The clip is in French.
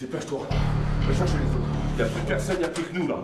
Dépêche-toi. Va chercher les autres. Il n'y a plus personne, il a plus que nous là.